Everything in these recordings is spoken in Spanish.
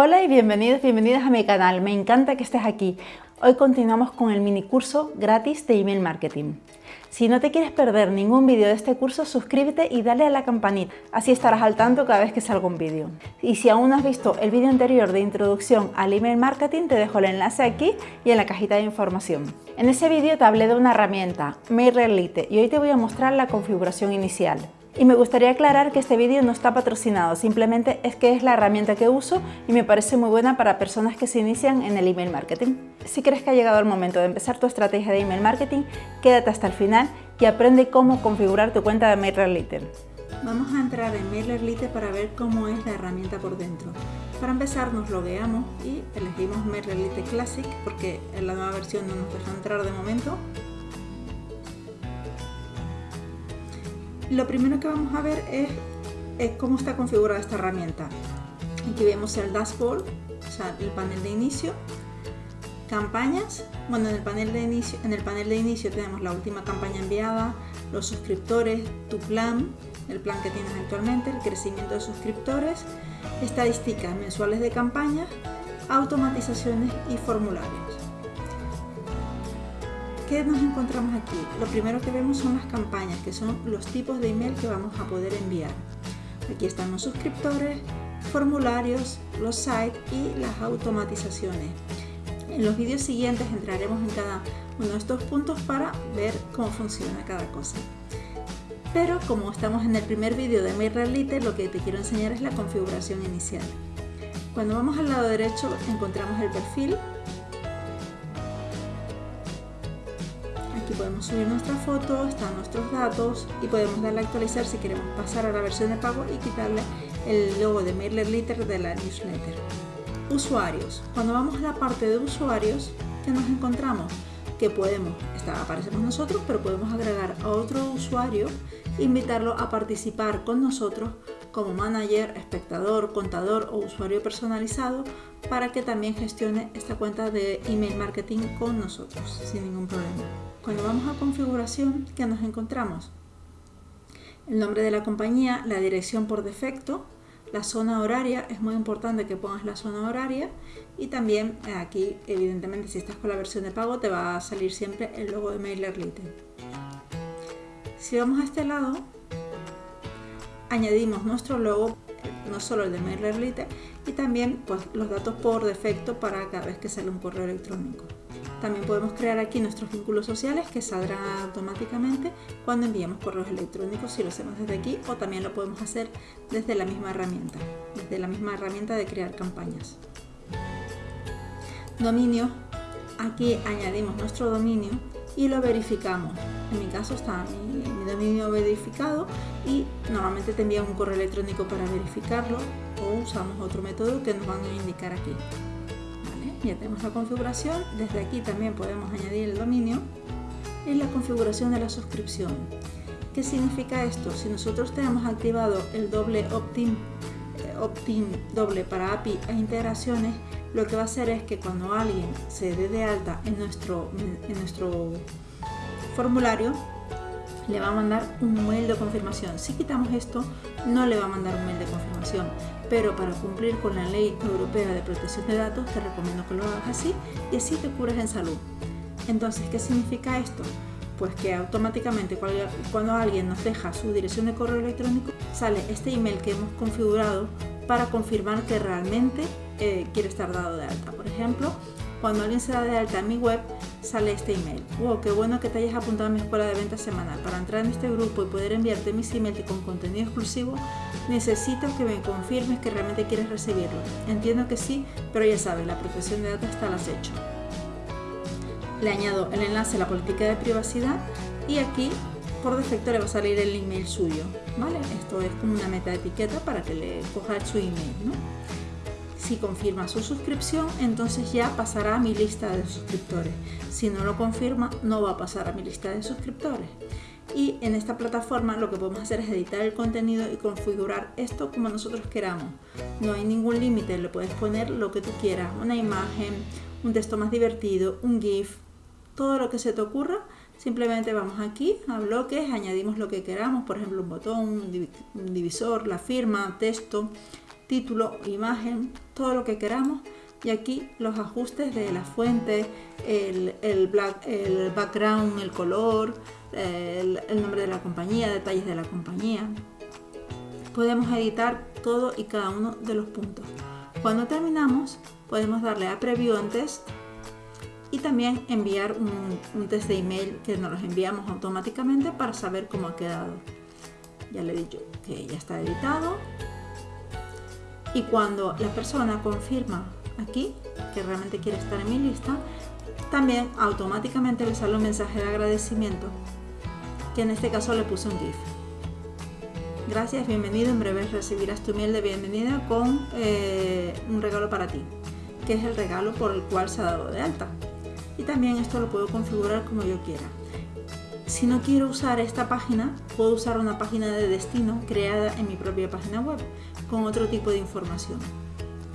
Hola y bienvenidos, bienvenidas a mi canal. Me encanta que estés aquí. Hoy continuamos con el mini curso gratis de email marketing. Si no te quieres perder ningún vídeo de este curso, suscríbete y dale a la campanita, así estarás al tanto cada vez que salga un vídeo. Y si aún no has visto el vídeo anterior de introducción al email marketing, te dejo el enlace aquí y en la cajita de información. En ese vídeo te hablé de una herramienta, MailerLite, y hoy te voy a mostrar la configuración inicial. Y me gustaría aclarar que este vídeo no está patrocinado, simplemente es que es la herramienta que uso y me parece muy buena para personas que se inician en el email marketing. Si crees que ha llegado el momento de empezar tu estrategia de email marketing, quédate hasta el final y aprende cómo configurar tu cuenta de MailerLite. Vamos a entrar en MailerLite para ver cómo es la herramienta por dentro. Para empezar nos logueamos y elegimos MailerLite Classic porque en la nueva versión no nos deja entrar de momento Lo primero que vamos a ver es, cómo está configurada esta herramienta. Aquí vemos el dashboard, o sea, el panel de inicio, campañas. Bueno, en el panel de inicio, en el panel de inicio tenemos la última campaña enviada, los suscriptores, tu plan, el plan que tienes actualmente, el crecimiento de suscriptores, estadísticas mensuales de campañas, automatizaciones y formularios. ¿Qué nos encontramos aquí? Lo primero que vemos son las campañas, que son los tipos de email que vamos a poder enviar. Aquí están los suscriptores, formularios, los sites y las automatizaciones. En los vídeos siguientes entraremos en cada uno de estos puntos para ver cómo funciona cada cosa. Pero como estamos en el primer vídeo de MailerLite, lo que te quiero enseñar es la configuración inicial. Cuando vamos al lado derecho encontramos el perfil, Aquí podemos subir nuestra foto, están nuestros datos y podemos darle a actualizar si queremos pasar a la versión de pago y quitarle el logo de MailerLite de la newsletter. Usuarios. Cuando vamos a la parte de usuarios, ¿qué nos encontramos? Que podemos, aparecemos nosotros, pero podemos agregar a otro usuario, invitarlo a participar con nosotros como manager, espectador, contador o usuario personalizado para que también gestione esta cuenta de email marketing con nosotros sin ningún problema. Cuando vamos a configuración, ¿qué nos encontramos? El nombre de la compañía, la dirección por defecto, la zona horaria, es muy importante que pongas la zona horaria y también eh, aquí, evidentemente, si estás con la versión de pago, te va a salir siempre el logo de MailerLite. Si vamos a este lado, añadimos nuestro logo, no solo el de MailerLite, y también pues, los datos por defecto para cada vez que sale un correo electrónico. También podemos crear aquí nuestros vínculos sociales que saldrán automáticamente cuando enviemos correos electrónicos si lo hacemos desde aquí o también lo podemos hacer desde la misma herramienta, desde la misma herramienta de crear campañas. Dominio, aquí añadimos nuestro dominio y lo verificamos. En mi caso está mi, dominio verificado y normalmente te envía un correo electrónico para verificarlo o usamos otro método que nos van a indicar aquí. Ya tenemos la configuración. Desde aquí también podemos añadir el dominio y la configuración de la suscripción. ¿Qué significa esto? Si nosotros tenemos activado el doble opt-in eh, opt doble para API e integraciones, lo que va a hacer es que cuando alguien se dé de alta en nuestro, en nuestro formulario, le va a mandar un mail de confirmación. Si quitamos esto, no le va a mandar un mail de confirmación, pero para cumplir con la Ley Europea de Protección de Datos te recomiendo que lo hagas así y así te curas en salud. Entonces, ¿qué significa esto? Pues que automáticamente cuando alguien nos deja su dirección de correo electrónico, sale este email que hemos configurado para confirmar que realmente eh, quiere estar dado de alta. Por ejemplo, cuando alguien se da de alta en mi web, sale este email. Wow, qué bueno que te hayas apuntado a mi escuela de venta semanal. Para entrar en este grupo y poder enviarte mis emails con contenido exclusivo, necesito que me confirmes que realmente quieres recibirlo. Entiendo que sí, pero ya sabes, la protección de datos está al acecho. Le añado el enlace a la política de privacidad y aquí por defecto le va a salir el email suyo. ¿vale? Esto es como una meta etiqueta para que le coja su email. Si confirma su suscripción, entonces ya pasará a mi lista de suscriptores. Si no lo confirma, no va a pasar a mi lista de suscriptores. Y en esta plataforma lo que podemos hacer es editar el contenido y configurar esto como nosotros queramos. No hay ningún límite, le puedes poner lo que tú quieras, una imagen, un texto más divertido, un GIF, todo lo que se te ocurra. Simplemente vamos aquí a bloques, añadimos lo que queramos, por ejemplo un botón, un divisor, la firma, texto, título, imagen, todo lo que queramos y aquí los ajustes de la fuente, el, el, el background, el color, el, nombre de la compañía, detalles de la compañía. Podemos editar todo y cada uno de los puntos. Cuando terminamos podemos darle a Preview and Test y también enviar un, un test de email que nos los enviamos automáticamente para saber cómo ha quedado. Ya le he dicho que ya está editado y cuando la persona confirma aquí que realmente quiere estar en mi lista, también automáticamente le sale un mensaje de agradecimiento que en este caso le puse un GIF. Gracias, bienvenido, en breve recibirás tu miel de bienvenida con eh, un regalo para ti, que es el regalo por el cual se ha dado de alta. Y también esto lo puedo configurar como yo quiera. Si no quiero usar esta página, puedo usar una página de destino creada en mi propia página web con otro tipo de información.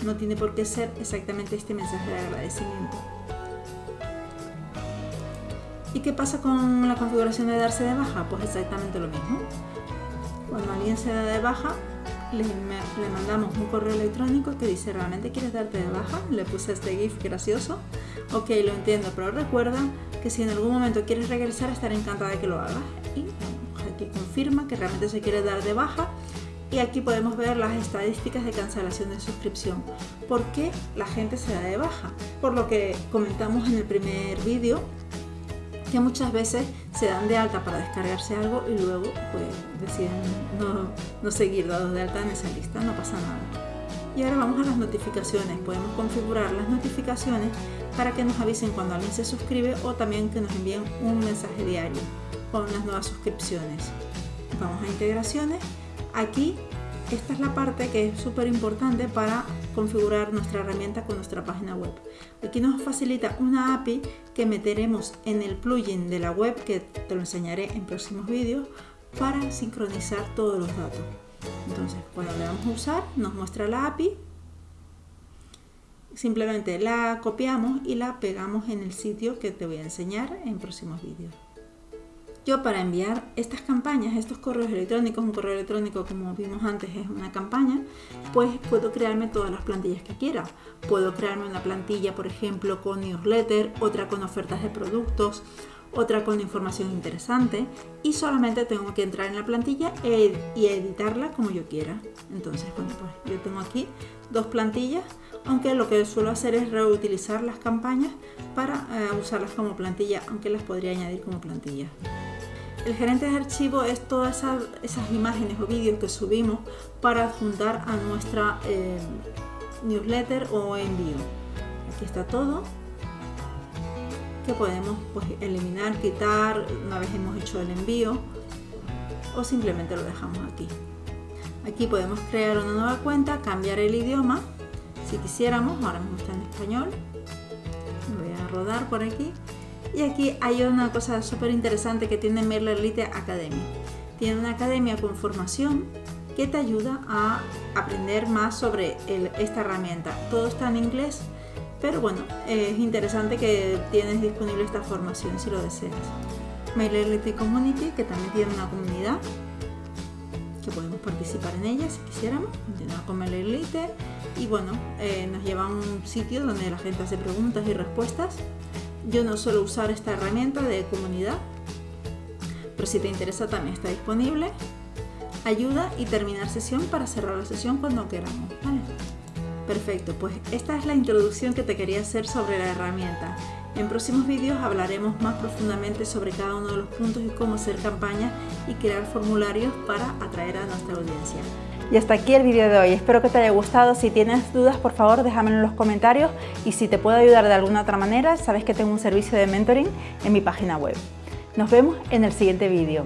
No tiene por qué ser exactamente este mensaje de agradecimiento. ¿Y qué pasa con la configuración de darse de baja? Pues exactamente lo mismo. Cuando alguien se da de baja, le, mandamos un correo electrónico que dice ¿realmente quieres darte de baja? Le puse este GIF gracioso. Ok, lo entiendo, pero recuerda que si en algún momento quieres regresar estaré encantada de que lo hagas. Y aquí confirma que realmente se quiere dar de baja y aquí podemos ver las estadísticas de cancelación de suscripción. ¿Por qué la gente se da de baja? Por lo que comentamos en el primer vídeo, que muchas veces se dan de alta para descargarse algo y luego pues deciden no, no seguir dados de alta en esa lista, no pasa nada. Y ahora vamos a las notificaciones. Podemos configurar las notificaciones para que nos avisen cuando alguien se suscribe o también que nos envíen un mensaje diario con las nuevas suscripciones. Vamos a integraciones. Aquí esta es la parte que es súper importante para configurar nuestra herramienta con nuestra página web. Aquí nos facilita una API que meteremos en el plugin de la web que te lo enseñaré en próximos vídeos para sincronizar todos los datos. Entonces, cuando le damos a usar, nos muestra la API. Simplemente la copiamos y la pegamos en el sitio que te voy a enseñar en próximos vídeos. Yo para enviar estas campañas, estos correos electrónicos, un correo electrónico como vimos antes es una campaña, pues puedo crearme todas las plantillas que quiera. Puedo crearme una plantilla, por ejemplo, con newsletter, otra con ofertas de productos, otra con información interesante y solamente tengo que entrar en la plantilla e y editarla como yo quiera. Entonces, bueno, pues yo tengo aquí dos plantillas, aunque lo que suelo hacer es reutilizar las campañas para eh, usarlas como plantilla, aunque las podría añadir como plantilla. El gerente de archivo es todas esas, imágenes o vídeos que subimos para adjuntar a nuestra eh, newsletter o envío. Aquí está todo que podemos pues, eliminar, quitar una vez hemos hecho el envío o simplemente lo dejamos aquí. Aquí podemos crear una nueva cuenta, cambiar el idioma si quisiéramos, ahora mismo está en español. Voy a rodar por aquí y aquí hay una cosa súper interesante que tiene MailerLite Academy. Tiene una academia con formación que te ayuda a aprender más sobre esta herramienta. Todo está en inglés, pero bueno, es interesante que tienes disponible esta formación si lo deseas. MailerLite Community, que también tiene una comunidad que podemos participar en ella si quisiéramos. Continuar con MailerLite y bueno, eh, nos lleva a un sitio donde la gente hace preguntas y respuestas yo no suelo usar esta herramienta de comunidad, pero si te interesa también está disponible. Ayuda y terminar sesión para cerrar la sesión cuando queramos. Perfecto, pues esta es la introducción que te quería hacer sobre la herramienta. En próximos vídeos hablaremos más profundamente sobre cada uno de los puntos y cómo hacer campañas y crear formularios para atraer a nuestra audiencia. Y hasta aquí el vídeo de hoy. Espero que te haya gustado. Si tienes dudas, por favor, déjamelo en los comentarios. Y si te puedo ayudar de alguna otra manera, sabes que tengo un servicio de mentoring en mi página web. Nos vemos en el siguiente vídeo.